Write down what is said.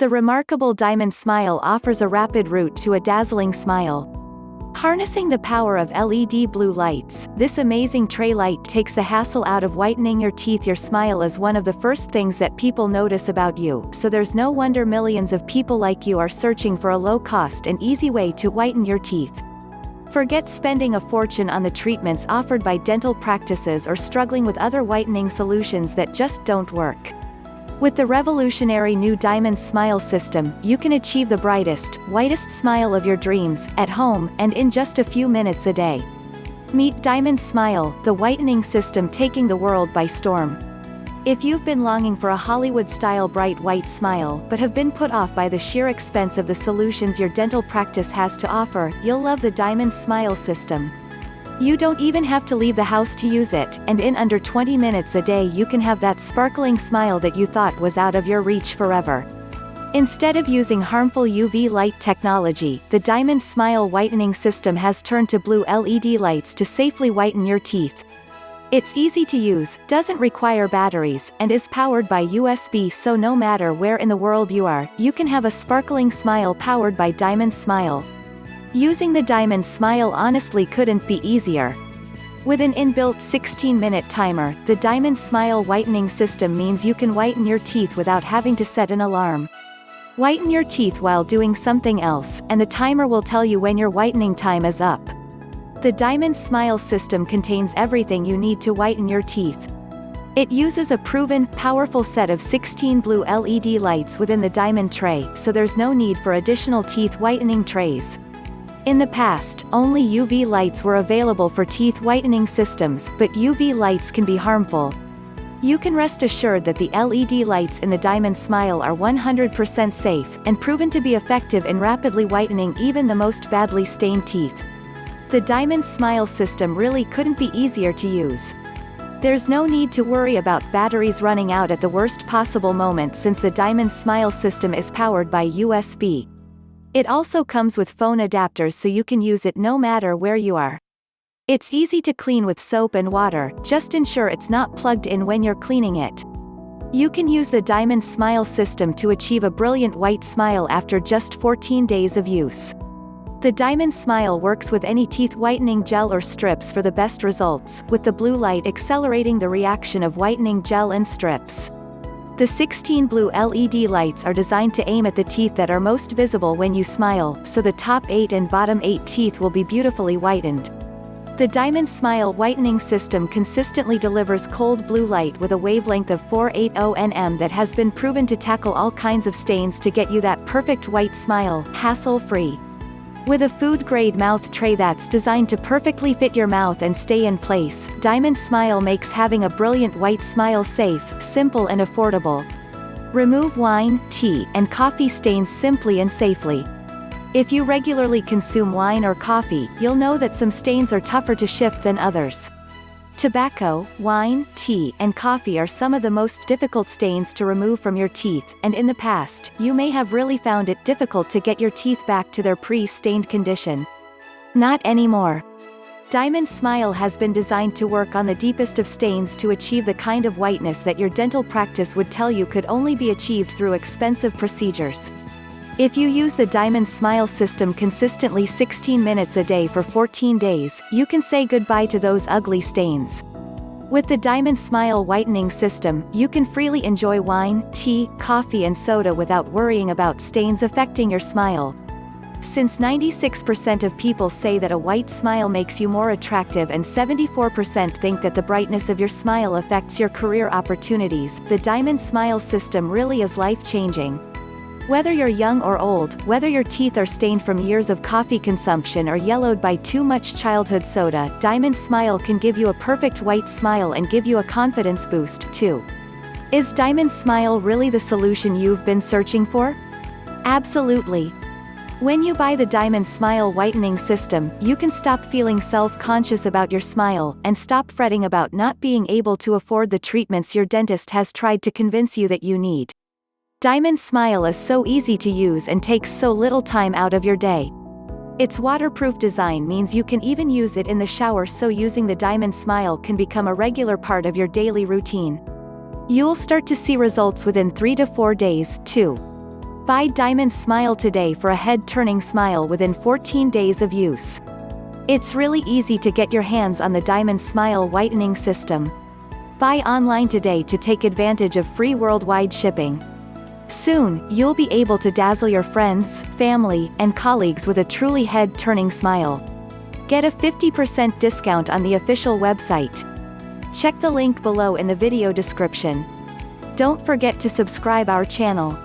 The remarkable Diamond Smile offers a rapid route to a dazzling smile. Harnessing the power of LED blue lights, this amazing tray light takes the hassle out of whitening your teeth. Your smile is one of the first things that people notice about you, so there's no wonder millions of people like you are searching for a low-cost and easy way to whiten your teeth. Forget spending a fortune on the treatments offered by dental practices or struggling with other whitening solutions that just don't work. With the revolutionary new Diamond Smile system, you can achieve the brightest, whitest smile of your dreams, at home, and in just a few minutes a day. Meet Diamond Smile, the whitening system taking the world by storm. If you've been longing for a Hollywood-style bright white smile but have been put off by the sheer expense of the solutions your dental practice has to offer, you'll love the Diamond Smile system. You don't even have to leave the house to use it, and in under 20 minutes a day you can have that sparkling smile that you thought was out of your reach forever. Instead of using harmful UV light technology, the Diamond Smile whitening system has turned to blue LED lights to safely whiten your teeth. It's easy to use, doesn't require batteries, and is powered by USB so no matter where in the world you are, you can have a sparkling smile powered by Diamond Smile. Using the Diamond Smile honestly couldn't be easier. With an inbuilt 16-minute timer, the Diamond Smile whitening system means you can whiten your teeth without having to set an alarm. Whiten your teeth while doing something else, and the timer will tell you when your whitening time is up. The Diamond Smile system contains everything you need to whiten your teeth. It uses a proven, powerful set of 16 blue LED lights within the diamond tray, so there's no need for additional teeth whitening trays. In the past, only UV lights were available for teeth whitening systems, but UV lights can be harmful. You can rest assured that the LED lights in the Diamond Smile are 100% safe, and proven to be effective in rapidly whitening even the most badly stained teeth. The Diamond Smile system really couldn't be easier to use. There's no need to worry about batteries running out at the worst possible moment since the Diamond Smile system is powered by USB. It also comes with phone adapters so you can use it no matter where you are. It's easy to clean with soap and water, just ensure it's not plugged in when you're cleaning it. You can use the Diamond Smile system to achieve a brilliant white smile after just 14 days of use. The Diamond Smile works with any teeth whitening gel or strips for the best results, with the blue light accelerating the reaction of whitening gel and strips. The 16 blue LED lights are designed to aim at the teeth that are most visible when you smile, so the top 8 and bottom 8 teeth will be beautifully whitened. The Diamond Smile whitening system consistently delivers cold blue light with a wavelength of 480 nm that has been proven to tackle all kinds of stains to get you that perfect white smile, hassle-free. With a food-grade mouth tray that's designed to perfectly fit your mouth and stay in place, Diamond Smile makes having a brilliant white smile safe, simple and affordable. Remove wine, tea, and coffee stains simply and safely. If you regularly consume wine or coffee, you'll know that some stains are tougher to shift than others. Tobacco, wine, tea, and coffee are some of the most difficult stains to remove from your teeth, and in the past, you may have really found it difficult to get your teeth back to their pre-stained condition. Not anymore. Diamond Smile has been designed to work on the deepest of stains to achieve the kind of whiteness that your dental practice would tell you could only be achieved through expensive procedures. If you use the Diamond Smile system consistently 16 minutes a day for 14 days, you can say goodbye to those ugly stains. With the Diamond Smile whitening system, you can freely enjoy wine, tea, coffee and soda without worrying about stains affecting your smile. Since 96% of people say that a white smile makes you more attractive and 74% think that the brightness of your smile affects your career opportunities, the Diamond Smile system really is life-changing. Whether you're young or old, whether your teeth are stained from years of coffee consumption or yellowed by too much childhood soda, Diamond Smile can give you a perfect white smile and give you a confidence boost, too. Is Diamond Smile really the solution you've been searching for? Absolutely. When you buy the Diamond Smile whitening system, you can stop feeling self-conscious about your smile, and stop fretting about not being able to afford the treatments your dentist has tried to convince you that you need. Diamond Smile is so easy to use and takes so little time out of your day. Its waterproof design means you can even use it in the shower so using the Diamond Smile can become a regular part of your daily routine. You'll start to see results within 3 to 4 days, too. Buy Diamond Smile today for a head-turning smile within 14 days of use. It's really easy to get your hands on the Diamond Smile whitening system. Buy online today to take advantage of free worldwide shipping. Soon, you'll be able to dazzle your friends, family, and colleagues with a truly head-turning smile. Get a 50% discount on the official website. Check the link below in the video description. Don't forget to subscribe our channel.